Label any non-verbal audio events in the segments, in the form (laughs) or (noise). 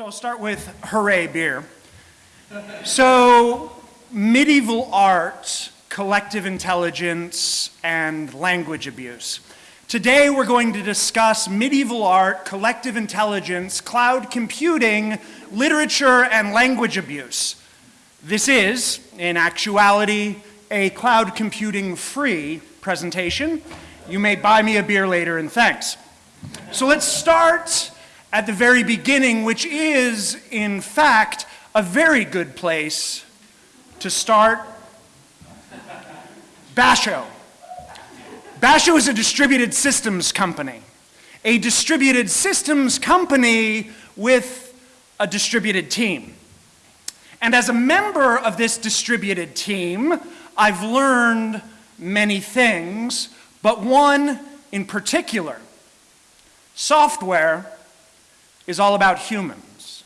So I'll start with hooray beer. So medieval art, collective intelligence, and language abuse. Today we're going to discuss medieval art, collective intelligence, cloud computing, literature, and language abuse. This is, in actuality, a cloud computing free presentation. You may buy me a beer later and thanks. So let's start at the very beginning, which is, in fact, a very good place to start. Basho. Basho is a distributed systems company. A distributed systems company with a distributed team. And as a member of this distributed team, I've learned many things, but one in particular. Software is all about humans.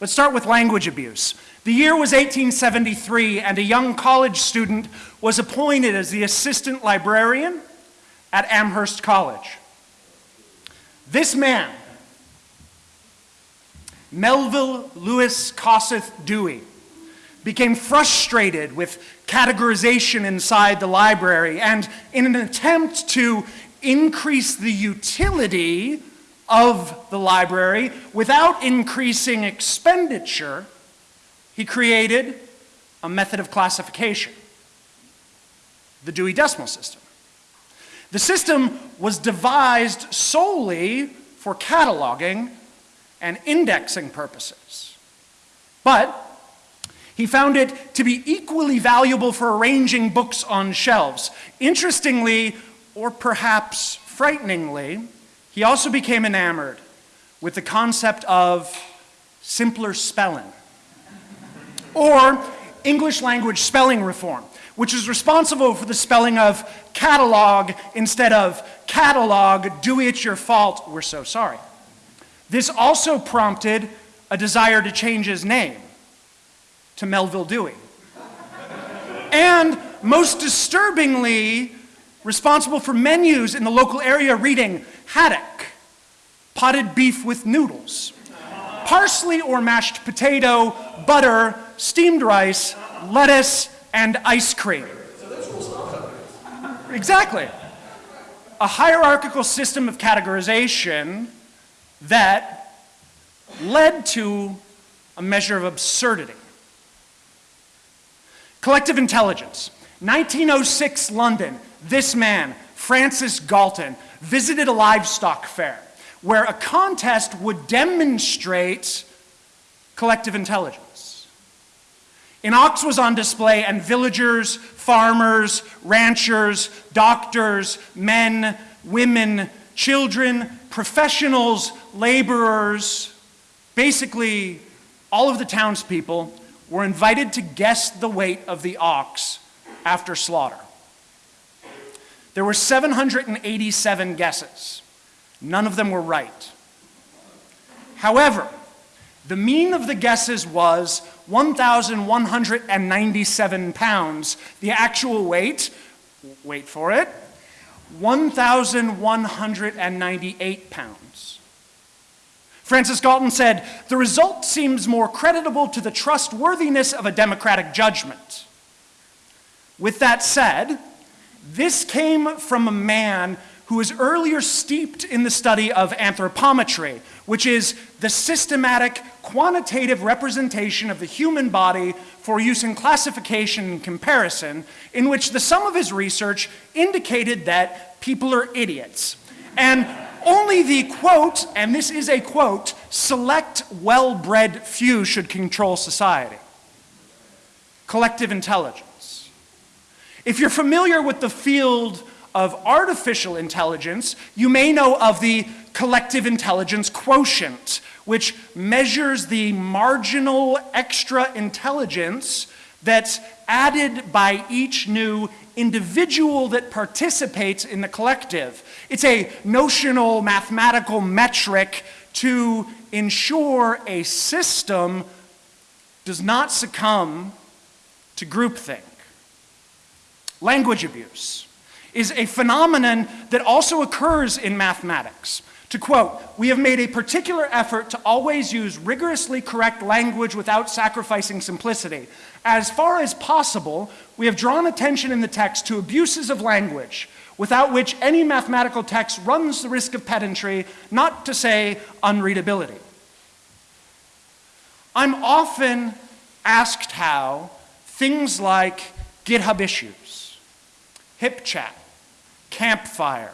Let's start with language abuse. The year was 1873, and a young college student was appointed as the assistant librarian at Amherst College. This man, Melville Lewis Kossuth Dewey, became frustrated with categorization inside the library, and in an attempt to increase the utility of the library without increasing expenditure, he created a method of classification, the Dewey Decimal System. The system was devised solely for cataloging and indexing purposes. But he found it to be equally valuable for arranging books on shelves. Interestingly, or perhaps frighteningly, he also became enamored with the concept of simpler spelling or English language spelling reform, which is responsible for the spelling of catalog instead of catalog, Dewey, it's your fault, we're so sorry. This also prompted a desire to change his name to Melville Dewey. and most disturbingly, responsible for menus in the local area reading haddock, potted beef with noodles, parsley or mashed potato, butter, steamed rice, lettuce, and ice cream. Exactly. A hierarchical system of categorization that led to a measure of absurdity. Collective intelligence. 1906 London, this man, Francis Galton, visited a livestock fair where a contest would demonstrate collective intelligence. An ox was on display and villagers, farmers, ranchers, doctors, men, women, children, professionals, laborers, basically all of the townspeople were invited to guess the weight of the ox after slaughter. There were 787 guesses. None of them were right. However, the mean of the guesses was 1,197 pounds. The actual weight, wait for it, 1,198 pounds. Francis Galton said, the result seems more creditable to the trustworthiness of a democratic judgment. With that said, this came from a man who was earlier steeped in the study of anthropometry, which is the systematic quantitative representation of the human body for use in classification and comparison, in which the sum of his research indicated that people are idiots. And only the quote, and this is a quote, select well-bred few should control society. Collective intelligence. If you're familiar with the field of artificial intelligence, you may know of the collective intelligence quotient, which measures the marginal extra intelligence that's added by each new individual that participates in the collective. It's a notional mathematical metric to ensure a system does not succumb to groupthink. Language abuse is a phenomenon that also occurs in mathematics. To quote, we have made a particular effort to always use rigorously correct language without sacrificing simplicity. As far as possible, we have drawn attention in the text to abuses of language, without which any mathematical text runs the risk of pedantry, not to say unreadability. I'm often asked how things like GitHub issues, HipChat, Campfire,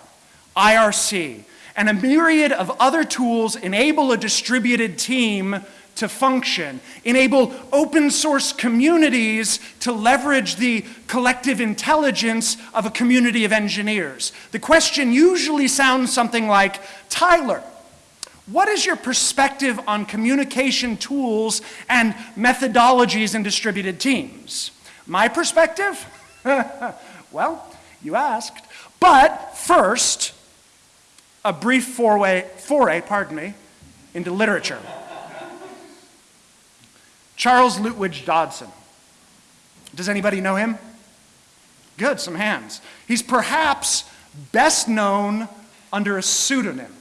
IRC, and a myriad of other tools enable a distributed team to function, enable open source communities to leverage the collective intelligence of a community of engineers. The question usually sounds something like, Tyler, what is your perspective on communication tools and methodologies in distributed teams? My perspective? (laughs) well, you asked. But first, a brief foray, foray pardon me, into literature. Charles Lutwidge Dodgson. Does anybody know him? Good, some hands. He's perhaps best known under a pseudonym.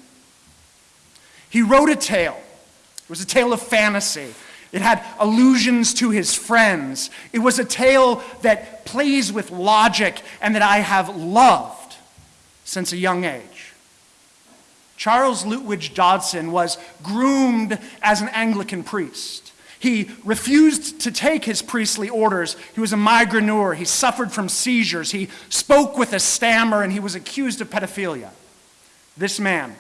He wrote a tale. It was a tale of fantasy. It had allusions to his friends. It was a tale that plays with logic and that I have loved since a young age. Charles Lutwidge Dodgson was groomed as an Anglican priest. He refused to take his priestly orders. He was a migraineur. He suffered from seizures. He spoke with a stammer, and he was accused of pedophilia. This man,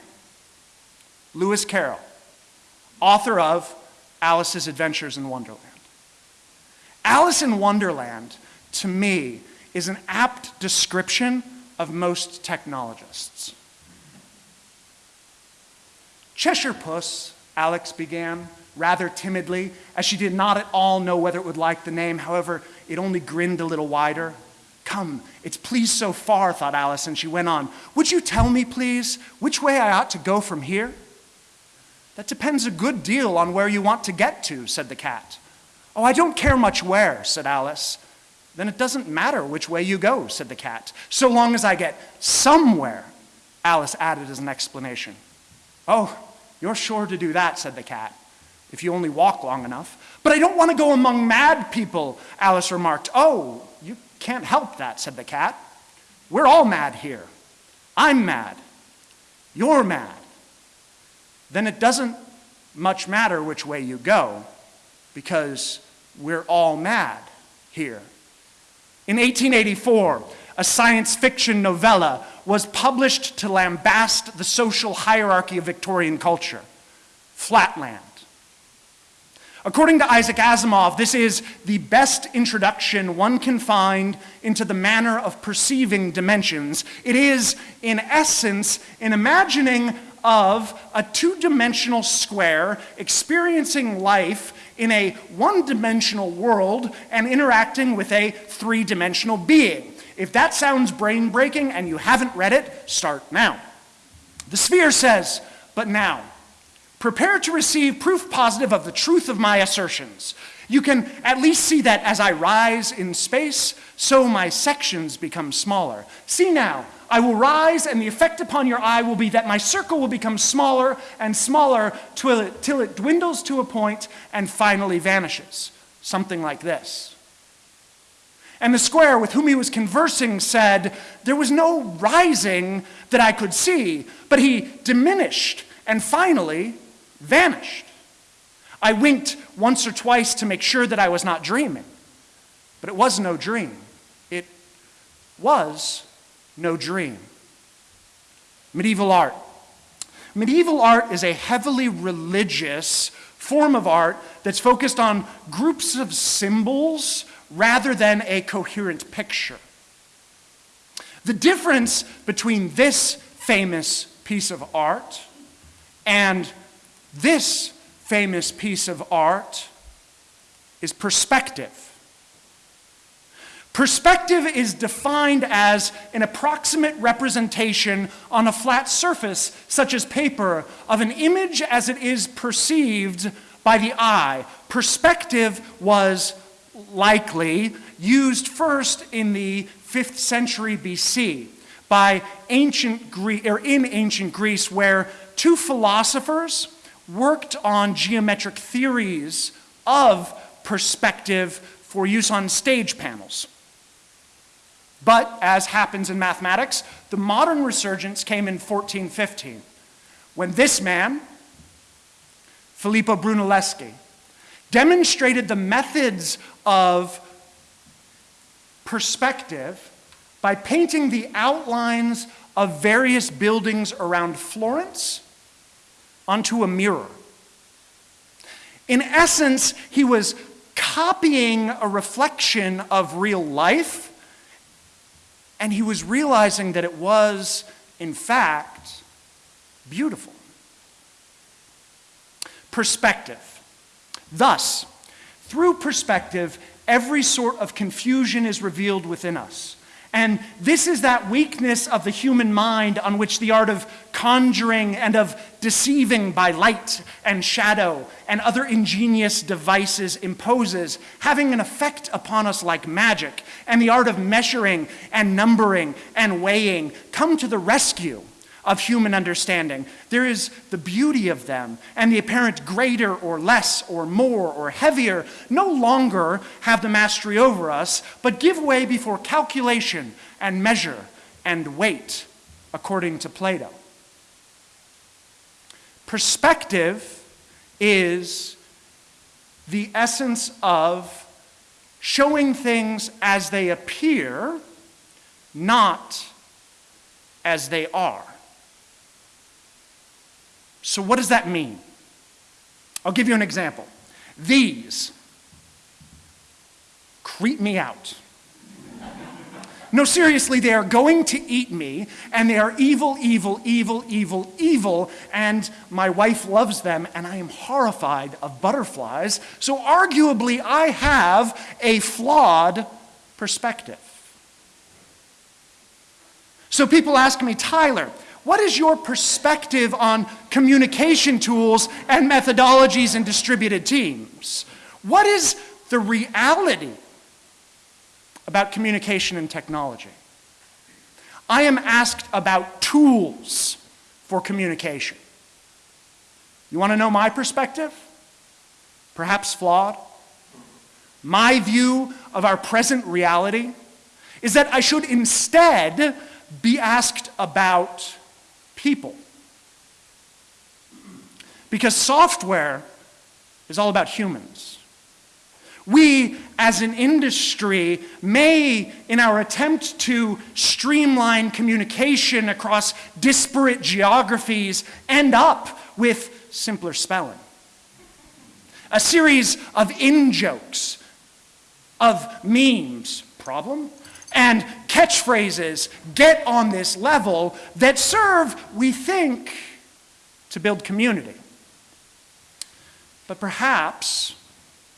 Lewis Carroll, author of Alice's Adventures in Wonderland. Alice in Wonderland, to me, is an apt description of most technologists. Cheshire Puss, Alice began rather timidly, as she did not at all know whether it would like the name. However, it only grinned a little wider. Come, it's pleased so far, thought Alice, and she went on. Would you tell me, please, which way I ought to go from here? That depends a good deal on where you want to get to, said the cat. Oh, I don't care much where, said Alice. Then it doesn't matter which way you go, said the cat, so long as I get somewhere, Alice added as an explanation. Oh, you're sure to do that, said the cat if you only walk long enough. But I don't want to go among mad people, Alice remarked. Oh, you can't help that, said the cat. We're all mad here. I'm mad. You're mad. Then it doesn't much matter which way you go because we're all mad here. In 1884, a science fiction novella was published to lambast the social hierarchy of Victorian culture Flatland. According to Isaac Asimov, this is the best introduction one can find into the manner of perceiving dimensions. It is, in essence, an imagining of a two dimensional square experiencing life in a one dimensional world and interacting with a three dimensional being. If that sounds brain breaking and you haven't read it, start now. The sphere says, but now. Prepare to receive proof positive of the truth of my assertions. You can at least see that as I rise in space, so my sections become smaller. See now, I will rise, and the effect upon your eye will be that my circle will become smaller and smaller till it, till it dwindles to a point and finally vanishes. Something like this. And the square with whom he was conversing said, There was no rising that I could see, but he diminished and finally vanished. I winked once or twice to make sure that I was not dreaming, but it was no dream. It was no dream. Medieval art. Medieval art is a heavily religious form of art that's focused on groups of symbols rather than a coherent picture. The difference between this famous piece of art and this famous piece of art is perspective. Perspective is defined as an approximate representation on a flat surface, such as paper, of an image as it is perceived by the eye. Perspective was likely used first in the 5th century BC by ancient Greece, or in ancient Greece, where two philosophers worked on geometric theories of perspective for use on stage panels. But as happens in mathematics, the modern resurgence came in 1415 when this man, Filippo Brunelleschi, demonstrated the methods of perspective by painting the outlines of various buildings around Florence onto a mirror. In essence, he was copying a reflection of real life, and he was realizing that it was, in fact, beautiful. Perspective. Thus, through perspective, every sort of confusion is revealed within us. And this is that weakness of the human mind on which the art of conjuring and of deceiving by light and shadow and other ingenious devices imposes, having an effect upon us like magic, and the art of measuring and numbering and weighing come to the rescue of human understanding. There is the beauty of them, and the apparent greater or less or more or heavier no longer have the mastery over us, but give way before calculation and measure and weight, according to Plato. Perspective is the essence of showing things as they appear, not as they are. So, what does that mean? I'll give you an example. These creep me out. No, seriously, they are going to eat me, and they are evil, evil, evil, evil, evil, and my wife loves them, and I am horrified of butterflies, so arguably I have a flawed perspective. So people ask me, Tyler, what is your perspective on communication tools and methodologies in distributed teams? What is the reality about communication and technology? I am asked about tools for communication. You want to know my perspective? Perhaps flawed? My view of our present reality is that I should instead be asked about people. Because software is all about humans. We, as an industry, may, in our attempt to streamline communication across disparate geographies, end up with simpler spelling. A series of in jokes, of memes, problem, and catchphrases get on this level that serve, we think, to build community. But perhaps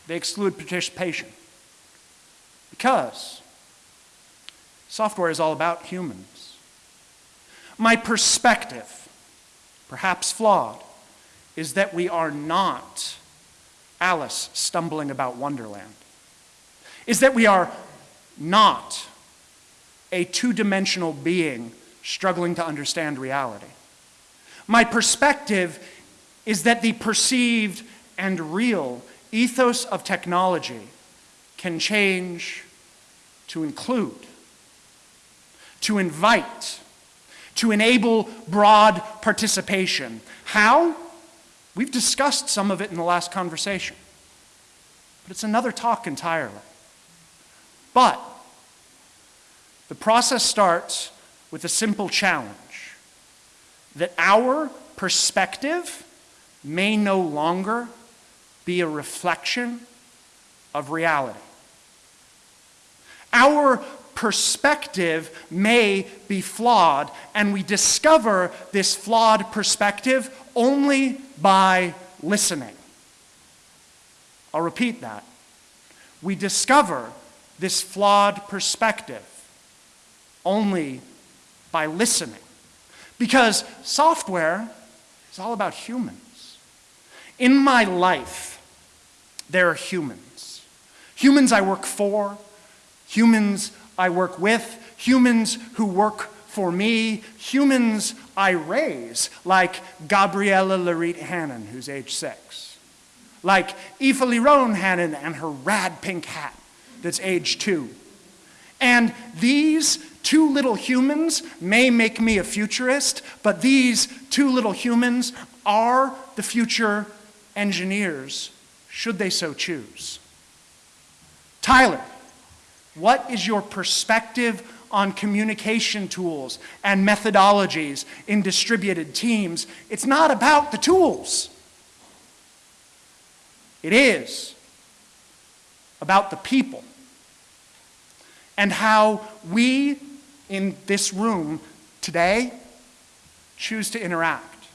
they exclude participation because software is all about humans. My perspective, perhaps flawed, is that we are not Alice stumbling about Wonderland, is that we are not a two dimensional being struggling to understand reality. My perspective is that the perceived and real ethos of technology can change to include, to invite, to enable broad participation. How? We've discussed some of it in the last conversation, but it's another talk entirely. But the process starts with a simple challenge that our perspective may no longer be a reflection of reality. Our perspective may be flawed, and we discover this flawed perspective only by listening. I'll repeat that. We discover this flawed perspective only by listening. Because software is all about humans. In my life, there are humans. Humans I work for, humans I work with, humans who work for me, humans I raise, like Gabriella Larit Hannon, who's age six, like Aoife Liron Hannon and her rad pink hat, that's age two. And these two little humans may make me a futurist, but these two little humans are the future engineers, should they so choose. Tyler, what is your perspective on communication tools and methodologies in distributed teams? It's not about the tools. It is about the people and how we in this room today choose to interact.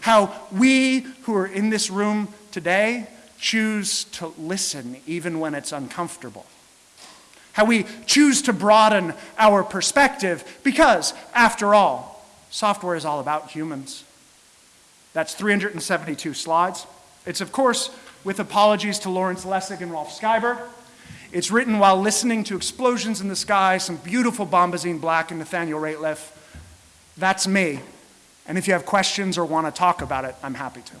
How we who are in this room today choose to listen even when it's uncomfortable. How we choose to broaden our perspective because, after all, software is all about humans. That's 372 slides. It's, of course, with apologies to Lawrence Lessig and Rolf Skyber. It's written while listening to explosions in the sky, some beautiful Bombazine Black and Nathaniel Rateliff. That's me. And if you have questions or want to talk about it, I'm happy to.